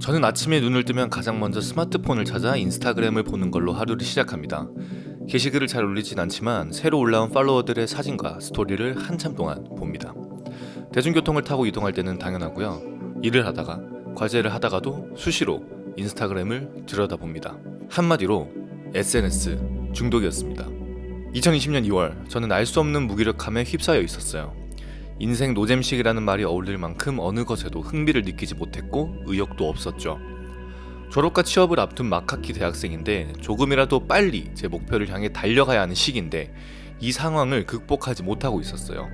저는 아침에 눈을 뜨면 가장 먼저 스마트폰을 찾아 인스타그램을 보는 걸로 하루를 시작합니다. 게시글을 잘 올리진 않지만 새로 올라온 팔로워들의 사진과 스토리를 한참 동안 봅니다. 대중교통을 타고 이동할 때는 당연하고요. 일을 하다가 과제를 하다가도 수시로 인스타그램을 들여다봅니다. 한마디로 SNS 중독이었습니다. 2020년 2월 저는 알 수 없는 무기력함에 휩싸여 있었어요. 인생 노잼식이라는 말이 어울릴 만큼 어느 것에도 흥미를 느끼지 못했고 의욕도 없었죠. 졸업과 취업을 앞둔 막학기 대학생인데 조금이라도 빨리 제 목표를 향해 달려가야 하는 시기인데 이 상황을 극복하지 못하고 있었어요.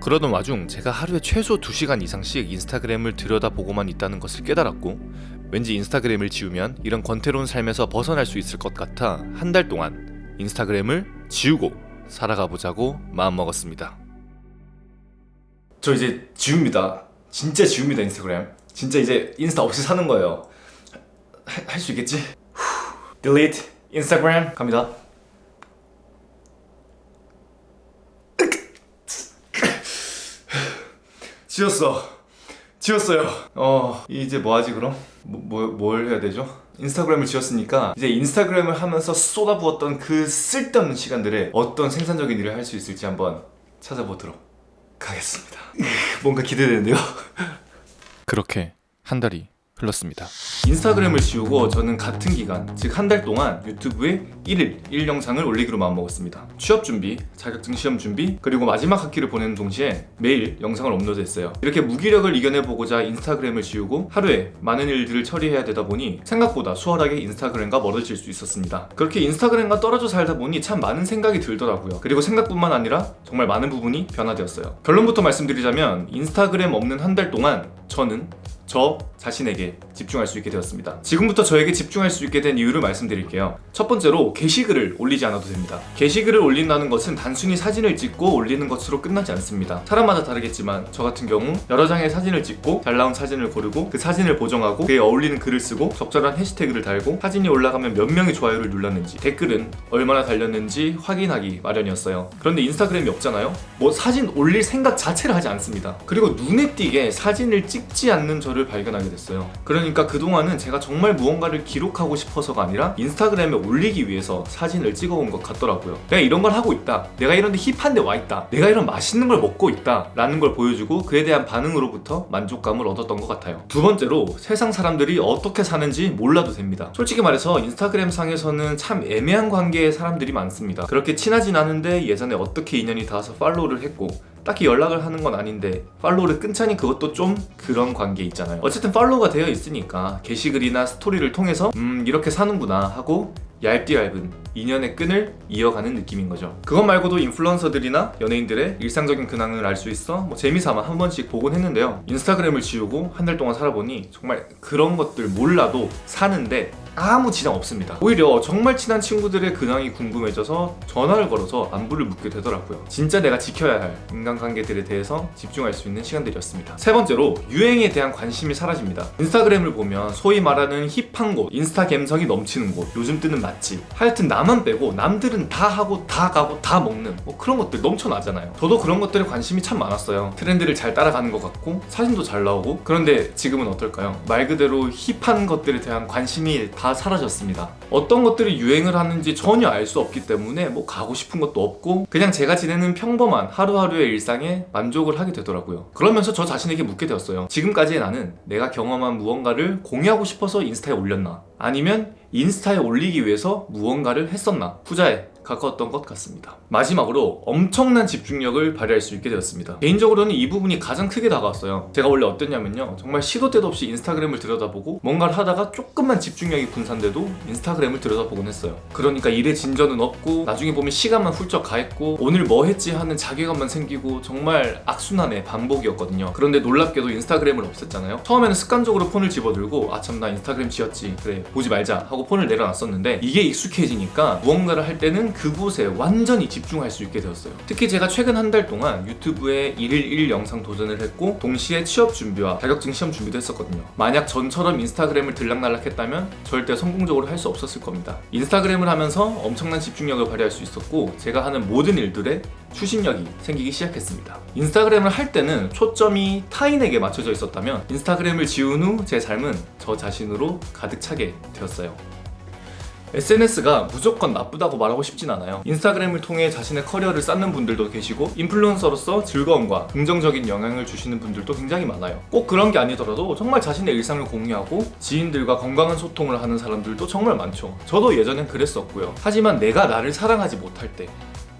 그러던 와중 제가 하루에 최소 2시간 이상씩 인스타그램을 들여다보고만 있다는 것을 깨달았고 왠지 인스타그램을 지우면 이런 권태로운 삶에서 벗어날 수 있을 것 같아 한 달 동안 인스타그램을 지우고 살아가 보자고 마음먹었습니다. 저 이제 지웁니다. 진짜 지웁니다 인스타그램. 진짜 이제 인스타 없이 사는 거예요. 할 수 있겠지? 후, delete 인스타그램 갑니다. 지웠어. 지웠어요. 어 이제 뭐 하지 그럼? 뭐, 뭐, 뭘 해야 되죠? 인스타그램을 지웠으니까 이제 인스타그램을 하면서 쏟아부었던 그 쓸데없는 시간들에 어떤 생산적인 일을 할 수 있을지 한번 찾아보도록 가겠습니다. 뭔가 기대되는데요? 그렇게 한 달이 흘렀습니다. 인스타그램을 지우고 저는 같은 기간, 즉 한 달 동안 유튜브에 1일 1영상을 올리기로 마음먹었습니다. 취업 준비, 자격증 시험 준비, 그리고 마지막 학기를 보내는 동시에 매일 영상을 업로드했어요. 이렇게 무기력을 이겨내보고자 인스타그램을 지우고 하루에 많은 일들을 처리해야 되다 보니 생각보다 수월하게 인스타그램과 멀어질 수 있었습니다. 그렇게 인스타그램과 떨어져 살다 보니 참 많은 생각이 들더라고요. 그리고 생각뿐만 아니라 정말 많은 부분이 변화되었어요. 결론부터 말씀드리자면 인스타그램 없는 한 달 동안 저는 저 자신에게 집중할 수 있게 되었습니다. 지금부터 저에게 집중할 수 있게 된 이유를 말씀드릴게요. 첫 번째로 게시글을 올리지 않아도 됩니다. 게시글을 올린다는 것은 단순히 사진을 찍고 올리는 것으로 끝나지 않습니다. 사람마다 다르겠지만 저 같은 경우 여러 장의 사진을 찍고 잘 나온 사진을 고르고 그 사진을 보정하고 그에 어울리는 글을 쓰고 적절한 해시태그를 달고 사진이 올라가면 몇 명이 좋아요를 눌렀는지 댓글은 얼마나 달렸는지 확인하기 마련이었어요. 그런데 인스타그램이 없잖아요? 뭐 사진 올릴 생각 자체를 하지 않습니다. 그리고 눈에 띄게 사진을 찍지 않는 저를 발견하게 됐어요. 그러니까 그동안은 제가 정말 무언가를 기록하고 싶어서가 아니라 인스타그램에 올리기 위해서 사진을 찍어온 것 같더라고요. 내가 이런 걸 하고 있다. 내가 이런 데 힙한 데 와 있다. 내가 이런 맛있는 걸 먹고 있다. 라는 걸 보여주고 그에 대한 반응으로부터 만족감을 얻었던 것 같아요. 두 번째로 세상 사람들이 어떻게 사는지 몰라도 됩니다. 솔직히 말해서 인스타그램 상에서는 참 애매한 관계의 사람들이 많습니다. 그렇게 친하진 않은데 예전에 어떻게 인연이 닿아서 팔로우를 했고 딱히 연락을 하는 건 아닌데 팔로우를 끊자니 그것도 좀 그런 관계 있잖아요 어쨌든 팔로우가 되어 있으니까 게시글이나 스토리를 통해서 음 이렇게 사는구나 하고 얇디 얇은 인연의 끈을 이어가는 느낌인 거죠. 그것 말고도 인플루언서들이나 연예인들의 일상적인 근황을 알 수 있어 뭐 재미삼아 한 번씩 보곤 했는데요. 인스타그램을 지우고 한 달 동안 살아보니 정말 그런 것들 몰라도 사는데 아무 지장 없습니다. 오히려 정말 친한 친구들의 근황이 궁금해져서 전화를 걸어서 안부를 묻게 되더라고요. 진짜 내가 지켜야 할 인간관계들에 대해서 집중할 수 있는 시간들이었습니다. 세 번째로 유행에 대한 관심이 사라집니다. 인스타그램을 보면 소위 말하는 힙한 곳 인스타 감성이 넘치는 곳 요즘 뜨는 맛집. 하여튼 나만 빼고 남들은 다 하고 다 가고 다 먹는 뭐 그런 것들 넘쳐나잖아요. 저도 그런 것들에 관심이 참 많았어요. 트렌드를 잘 따라가는 것 같고 사진도 잘 나오고. 그런데 지금은 어떨까요? 말 그대로 힙한 것들에 대한 관심이 다 사라졌습니다. 어떤 것들이 유행을 하는지 전혀 알 수 없기 때문에 뭐 가고 싶은 것도 없고 그냥 제가 지내는 평범한 하루하루의 일상에 만족을 하게 되더라고요. 그러면서 저 자신에게 묻게 되었어요. 지금까지 나는 내가 경험한 무언가를 공유하고 싶어서 인스타에 올렸나? 아니면 인스타에 올리기 위해서 무언가를 했었나? 후자에 가까웠던 것 같습니다. 마지막으로 엄청난 집중력을 발휘할 수 있게 되었습니다. 개인적으로는 이 부분이 가장 크게 다가왔어요. 제가 원래 어땠냐면요. 정말 시도 때도 없이 인스타그램을 들여다보고 뭔가를 하다가 조금만 집중력이 분산돼도 인스타그램을 들여다보곤 했어요. 그러니까 일에 진전은 없고 나중에 보면 시간만 훌쩍 가했고 오늘 뭐 했지 하는 자괴감만 생기고 정말 악순환의 반복이었거든요. 그런데 놀랍게도 인스타그램을 없앴잖아요. 처음에는 습관적으로 폰을 집어들고 아참 나 인스타그램 지웠지. 그래 보지 말자 하고 폰을 내려놨었는데 이게 익숙해지니까 무언가를 할 때는 그곳에 완전히 집중할 수 있게 되었어요 특히 제가 최근 한 달 동안 유튜브에 1일 1 영상 도전을 했고 동시에 취업 준비와 자격증 시험 준비도 했었거든요 만약 전처럼 인스타그램을 들락날락 했다면 절대 성공적으로 할 수 없었을 겁니다 인스타그램을 하면서 엄청난 집중력을 발휘할 수 있었고 제가 하는 모든 일들에 추진력이 생기기 시작했습니다. 인스타그램을 할 때는 초점이 타인에게 맞춰져 있었다면 인스타그램을 지운 후 제 삶은 저 자신으로 가득 차게 되었어요. SNS가 무조건 나쁘다고 말하고 싶진 않아요. 인스타그램을 통해 자신의 커리어를 쌓는 분들도 계시고 인플루언서로서 즐거움과 긍정적인 영향을 주시는 분들도 굉장히 많아요. 꼭 그런 게 아니더라도 정말 자신의 일상을 공유하고 지인들과 건강한 소통을 하는 사람들도 정말 많죠. 저도 예전엔 그랬었고요. 하지만 내가 나를 사랑하지 못할 때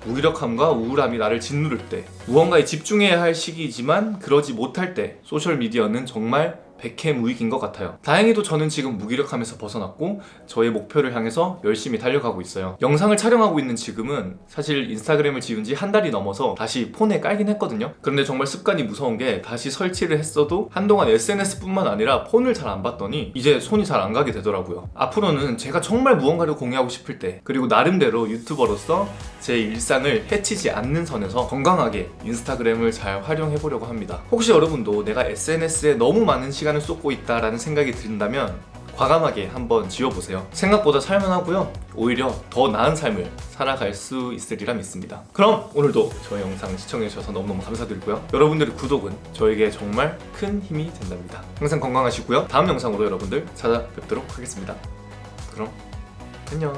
무기력함과 우울함이 나를 짓누를 때 무언가에 집중해야 할 시기이지만 그러지 못할 때 소셜미디어는 정말 백해무익인 것 같아요. 다행히도 저는 지금 무기력함에서 벗어났고 저의 목표를 향해서 열심히 달려가고 있어요. 영상을 촬영하고 있는 지금은 사실 인스타그램을 지은 지한 달이 넘어서 다시 폰에 깔긴 했거든요. 그런데 정말 습관이 무서운 게 다시 설치를 했어도 한동안 SNS뿐만 아니라 폰을 잘 안 봤더니 이제 손이 잘 안 가게 되더라고요. 앞으로는 제가 정말 무언가를 공유하고 싶을 때 그리고 나름대로 유튜버로서 제 일상을 해치지 않는 선에서 건강하게 인스타그램을 잘 활용해 보려고 합니다. 혹시 여러분도 내가 SNS에 너무 많은 시간 을 쏟고 있다라는 생각이 든다면 과감하게 한번 지워보세요. 생각보다 살만하고요. 오히려 더 나은 삶을 살아갈 수 있으리라 믿습니다. 그럼 오늘도 저의 영상 시청해주셔서 너무너무 감사드리고요. 여러분들의 구독은 저에게 정말 큰 힘이 된답니다. 항상 건강하시고요. 다음 영상으로 여러분들 찾아뵙도록 하겠습니다. 그럼 안녕.